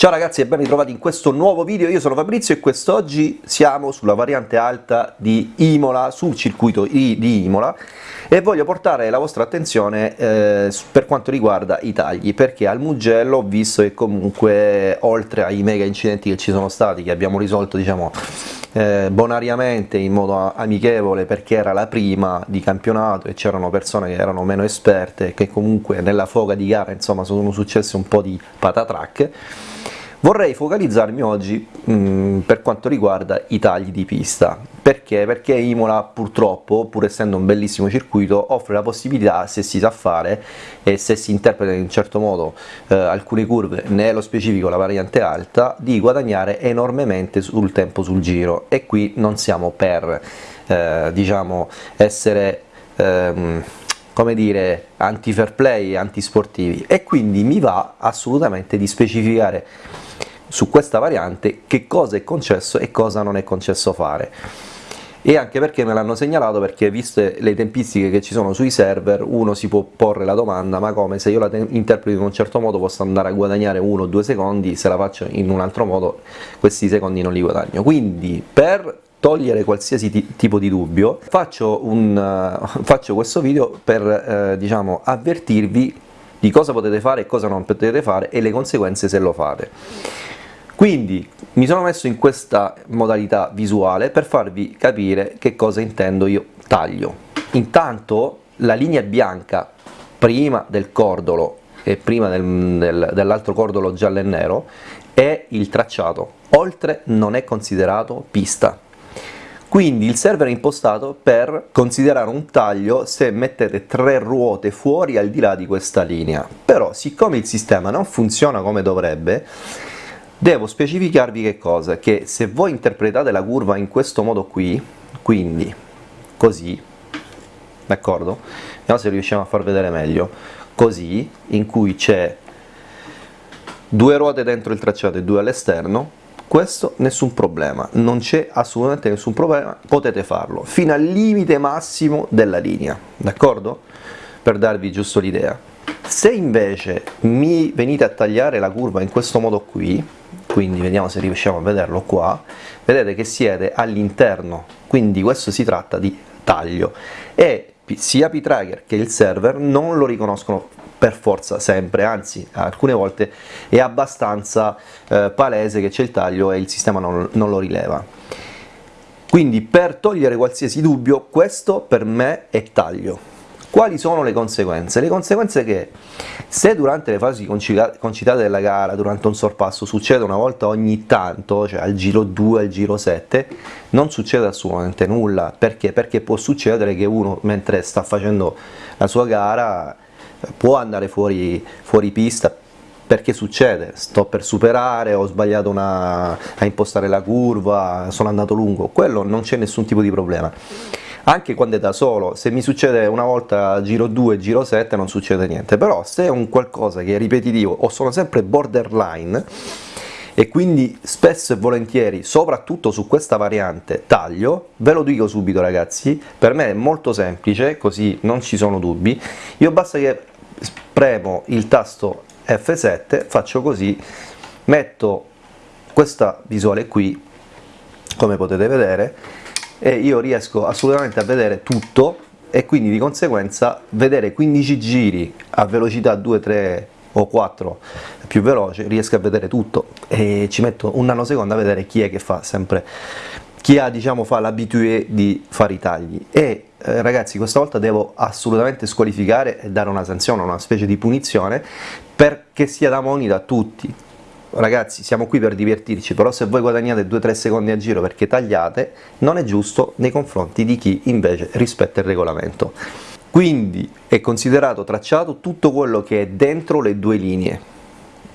Ciao ragazzi e ben ritrovati in questo nuovo video, io sono Fabrizio e quest'oggi siamo sulla variante alta di Imola, sul circuito di Imola e voglio portare la vostra attenzione eh, per quanto riguarda i tagli, perché al Mugello ho visto che comunque oltre ai mega incidenti che ci sono stati, che abbiamo risolto diciamo eh, bonariamente in modo amichevole perché era la prima di campionato e c'erano persone che erano meno esperte che comunque nella foga di gara insomma sono successe un po' di patatrack Vorrei focalizzarmi oggi mh, mm, per quanto riguarda i tagli di pista, perché? Perché Imola purtroppo, pur essendo un bellissimo circuito, offre la possibilità, se si sa fare e se si interpreta in un certo modo eh, alcune curve, nello specifico la variante alta, di guadagnare enormemente sul tempo sul giro. E qui non siamo per eh, diciamo essere ehm, come dire, anti-fair play, anti-sportivi. E quindi mi va assolutamente di specificare su questa variante che cosa è concesso e cosa non è concesso fare. E anche perché me l'hanno segnalato perché viste le tempistiche che ci sono sui server uno si può porre la domanda ma come se io la interpreto in un certo modo posso andare a guadagnare uno o due secondi se la faccio in un altro modo questi secondi non li guadagno. Quindi per togliere qualsiasi tipo di dubbio faccio, un, uh, faccio questo video per uh, diciamo avvertirvi di cosa potete fare e cosa non potete fare e le conseguenze se lo fate quindi mi sono messo in questa modalità visuale per farvi capire che cosa intendo io taglio. Intanto la linea bianca prima del cordolo e prima del, del, dell'altro cordolo giallo e nero è il tracciato, oltre non è considerato pista. Quindi il server è impostato per considerare un taglio se mettete tre ruote fuori al di là di questa linea, però siccome il sistema non funziona come dovrebbe, devo specificarvi che cosa? Che se voi interpretate la curva in questo modo qui, quindi così, d'accordo? Vediamo se riusciamo a far vedere meglio, così, in cui c'è due ruote dentro il tracciato e due all'esterno, questo nessun problema, non c'è assolutamente nessun problema, potete farlo, fino al limite massimo della linea, d'accordo? Per darvi giusto l'idea. Se invece mi venite a tagliare la curva in questo modo qui, quindi vediamo se riusciamo a vederlo qua, vedete che siete all'interno, quindi questo si tratta di taglio. E sia P-Tracker che il server non lo riconoscono per forza sempre, anzi alcune volte è abbastanza eh, palese che c'è il taglio e il sistema non, non lo rileva. Quindi per togliere qualsiasi dubbio questo per me è taglio, quali sono le conseguenze? Le conseguenze che se durante le fasi concitate della gara, durante un sorpasso, succede una volta ogni tanto, cioè al giro 2, al giro 7, non succede assolutamente nulla, perché? Perché può succedere che uno mentre sta facendo la sua gara può andare fuori, fuori pista, perché succede, sto per superare, ho sbagliato una, a impostare la curva, sono andato lungo, quello non c'è nessun tipo di problema anche quando è da solo, se mi succede una volta giro 2, giro 7 non succede niente, però se è un qualcosa che è ripetitivo o sono sempre borderline e quindi spesso e volentieri, soprattutto su questa variante taglio, ve lo dico subito ragazzi, per me è molto semplice, così non ci sono dubbi, io basta che premo il tasto F7, faccio così, metto questa visuale qui, come potete vedere, e io riesco assolutamente a vedere tutto e quindi di conseguenza vedere 15 giri a velocità 2, 3 o 4 più veloce riesco a vedere tutto. E ci metto un nanosecondo a vedere chi è che fa sempre chi ha diciamo fa l'abitudine di fare i tagli. E eh, ragazzi questa volta devo assolutamente squalificare e dare una sanzione, una specie di punizione perché sia da monito a tutti ragazzi siamo qui per divertirci, però se voi guadagnate 2-3 secondi a giro perché tagliate, non è giusto nei confronti di chi invece rispetta il regolamento. Quindi è considerato tracciato tutto quello che è dentro le due linee.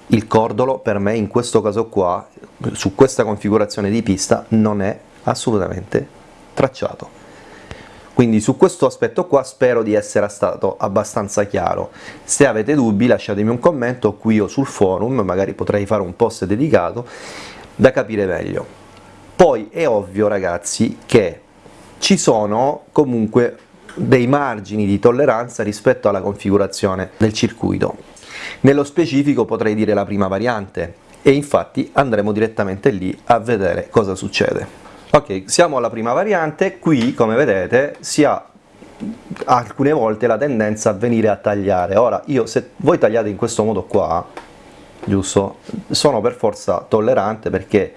Il cordolo per me in questo caso qua, su questa configurazione di pista, non è assolutamente tracciato. Quindi su questo aspetto qua spero di essere stato abbastanza chiaro. Se avete dubbi lasciatemi un commento qui o sul forum, magari potrei fare un post dedicato, da capire meglio. Poi è ovvio ragazzi che ci sono comunque dei margini di tolleranza rispetto alla configurazione del circuito. Nello specifico potrei dire la prima variante, e infatti andremo direttamente lì a vedere cosa succede. Ok, siamo alla prima variante, qui come vedete si ha alcune volte la tendenza a venire a tagliare, ora io se voi tagliate in questo modo qua, giusto, sono per forza tollerante perché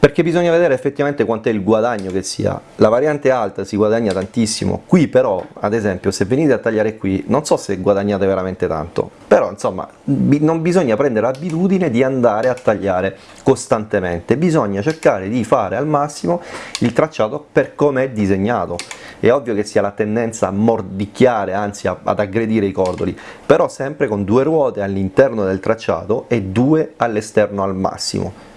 perché bisogna vedere effettivamente quanto è il guadagno che si ha. La variante alta si guadagna tantissimo, qui però, ad esempio, se venite a tagliare qui, non so se guadagnate veramente tanto, però insomma, non bisogna prendere l'abitudine di andare a tagliare costantemente, bisogna cercare di fare al massimo il tracciato per come è disegnato. È ovvio che sia la tendenza a mordicchiare, anzi ad aggredire i cordoli, però sempre con due ruote all'interno del tracciato e due all'esterno al massimo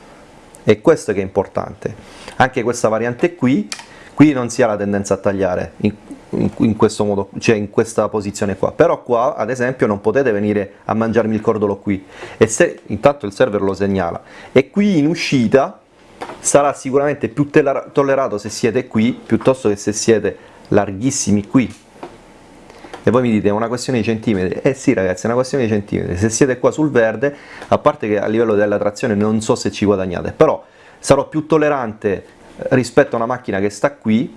è questo che è importante. Anche questa variante qui qui non si ha la tendenza a tagliare in, in, in, questo modo, cioè in questa posizione qua, però qua ad esempio non potete venire a mangiarmi il cordolo qui, e se intanto il server lo segnala, e qui in uscita sarà sicuramente più tollerato se siete qui, piuttosto che se siete larghissimi qui, e voi mi dite è una questione di centimetri, eh sì ragazzi è una questione di centimetri, se siete qua sul verde, a parte che a livello della trazione non so se ci guadagnate, però sarò più tollerante rispetto a una macchina che sta qui,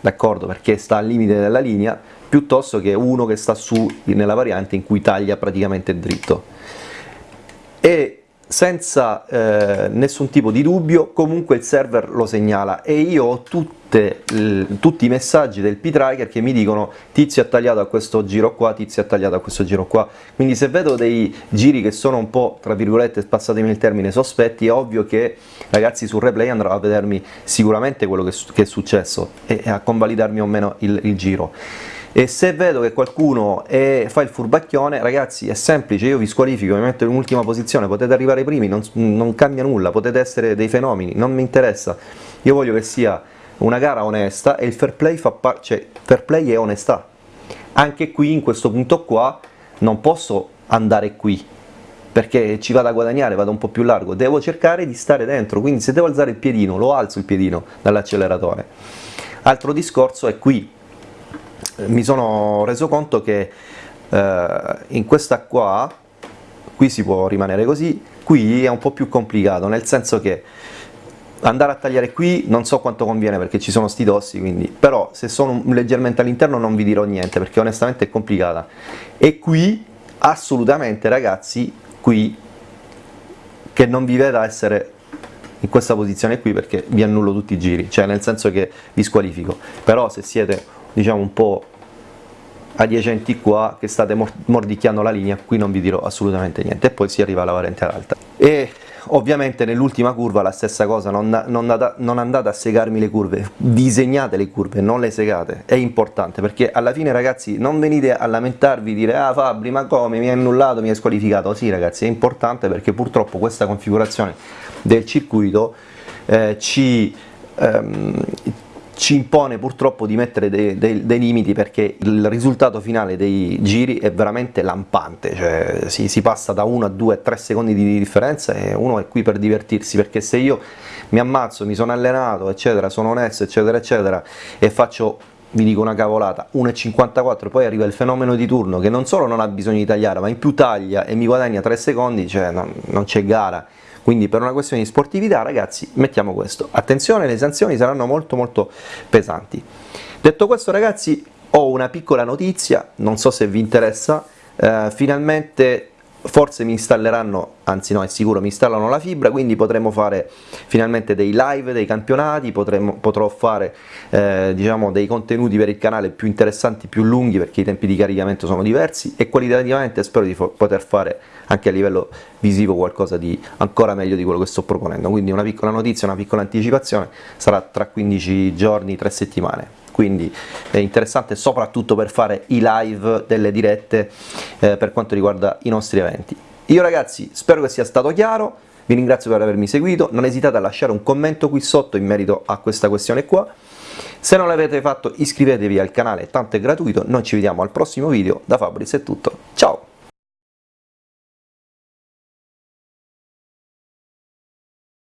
d'accordo, perché sta al limite della linea, piuttosto che uno che sta su nella variante in cui taglia praticamente dritto. E senza eh, nessun tipo di dubbio comunque il server lo segnala e io ho tutte, tutti i messaggi del p-tracker che mi dicono tizio ha tagliato a questo giro qua, tizio ha tagliato a questo giro qua. Quindi se vedo dei giri che sono un po' tra virgolette passatemi il termine sospetti è ovvio che ragazzi sul replay andrò a vedermi sicuramente quello che, che è successo e a convalidarmi o meno il, il giro e se vedo che qualcuno è, fa il furbacchione, ragazzi è semplice, io vi squalifico, mi metto in ultima posizione, potete arrivare ai primi, non, non cambia nulla, potete essere dei fenomeni, non mi interessa, io voglio che sia una gara onesta e il fair play fa parte, cioè fair play è onestà, anche qui in questo punto qua non posso andare qui, perché ci vado a guadagnare, vado un po' più largo, devo cercare di stare dentro, quindi se devo alzare il piedino, lo alzo il piedino dall'acceleratore. Altro discorso è qui, mi sono reso conto che eh, in questa qua, qui si può rimanere così, qui è un po' più complicato, nel senso che andare a tagliare qui non so quanto conviene perché ci sono sti dossi, quindi, però se sono leggermente all'interno non vi dirò niente perché onestamente è complicata. E qui assolutamente ragazzi, qui che non vi veda essere in questa posizione qui perché vi annullo tutti i giri, cioè nel senso che vi squalifico, però se siete diciamo un po' adiacenti qua che state mordicchiando la linea, qui non vi dirò assolutamente niente. E poi si arriva alla variante alta. E ovviamente nell'ultima curva la stessa cosa, non, non, non, andate a segarmi le curve, disegnate le curve, non le segate, è importante perché alla fine ragazzi non venite a lamentarvi, dire ah Fabri ma come? Mi hai annullato, mi hai squalificato, sì ragazzi è importante perché purtroppo questa configurazione del circuito eh, ci, ehm, ci impone purtroppo di mettere dei, dei, dei, limiti perché il risultato finale dei giri è veramente lampante, cioè si, si passa da 1 a 2 a 3 secondi di differenza e uno è qui per divertirsi perché se io mi ammazzo, mi sono allenato eccetera, sono onesto eccetera eccetera e faccio vi dico una cavolata, 1,54 poi arriva il fenomeno di turno che non solo non ha bisogno di tagliare ma in più taglia e mi guadagna 3 secondi, cioè non, non c'è gara quindi per una questione di sportività ragazzi mettiamo questo, attenzione le sanzioni saranno molto molto pesanti. Detto questo ragazzi ho una piccola notizia, non so se vi interessa, eh, finalmente forse mi installeranno, anzi no è sicuro mi installano la fibra, quindi potremo fare finalmente dei live, dei campionati, potremo, potrò fare eh, diciamo dei contenuti per il canale più interessanti, più lunghi perché i tempi di caricamento sono diversi e qualitativamente spero di poter fare anche a livello visivo qualcosa di ancora meglio di quello che sto proponendo, quindi una piccola notizia, una piccola anticipazione, sarà tra 15 giorni, 3 settimane quindi è interessante soprattutto per fare i live delle dirette eh, per quanto riguarda i nostri eventi. Io ragazzi spero che sia stato chiaro, vi ringrazio per avermi seguito, non esitate a lasciare un commento qui sotto in merito a questa questione qua, se non l'avete fatto iscrivetevi al canale, tanto è gratuito, noi ci vediamo al prossimo video, da Fabris è tutto, ciao!